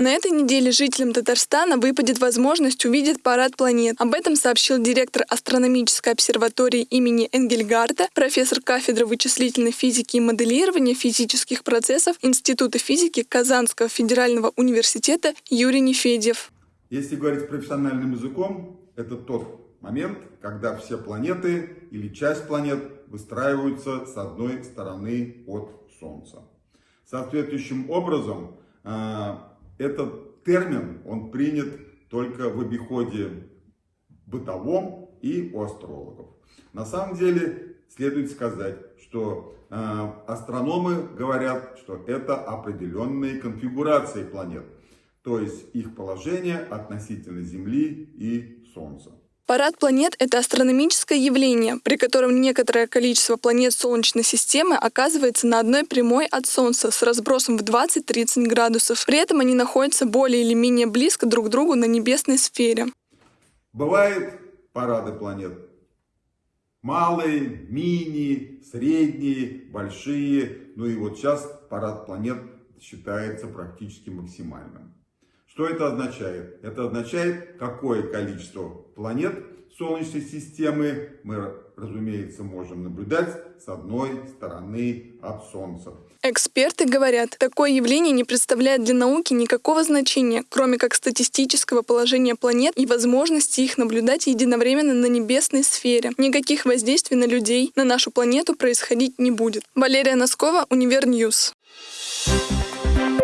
На этой неделе жителям Татарстана выпадет возможность увидеть парад планет. Об этом сообщил директор астрономической обсерватории имени Энгельгарта, профессор кафедры вычислительной физики и моделирования физических процессов Института физики Казанского федерального университета Юрий Нефедьев. Если говорить профессиональным языком, это тот момент, когда все планеты или часть планет выстраиваются с одной стороны от Солнца. Соответствующим образом, э, этот термин, он принят только в обиходе бытовом и у астрологов. На самом деле, следует сказать, что э, астрономы говорят, что это определенные конфигурации планет, то есть их положение относительно Земли и Солнца. Парад планет — это астрономическое явление, при котором некоторое количество планет Солнечной системы оказывается на одной прямой от Солнца с разбросом в 20-30 градусов. При этом они находятся более или менее близко друг к другу на небесной сфере. Бывают парады планет. Малые, мини, средние, большие. Ну и вот сейчас парад планет считается практически максимальным. Что это означает? Это означает, какое количество планет Солнечной системы мы, разумеется, можем наблюдать с одной стороны от Солнца. Эксперты говорят, такое явление не представляет для науки никакого значения, кроме как статистического положения планет и возможности их наблюдать единовременно на небесной сфере. Никаких воздействий на людей, на нашу планету происходить не будет. Валерия Носкова, Univer News. Thank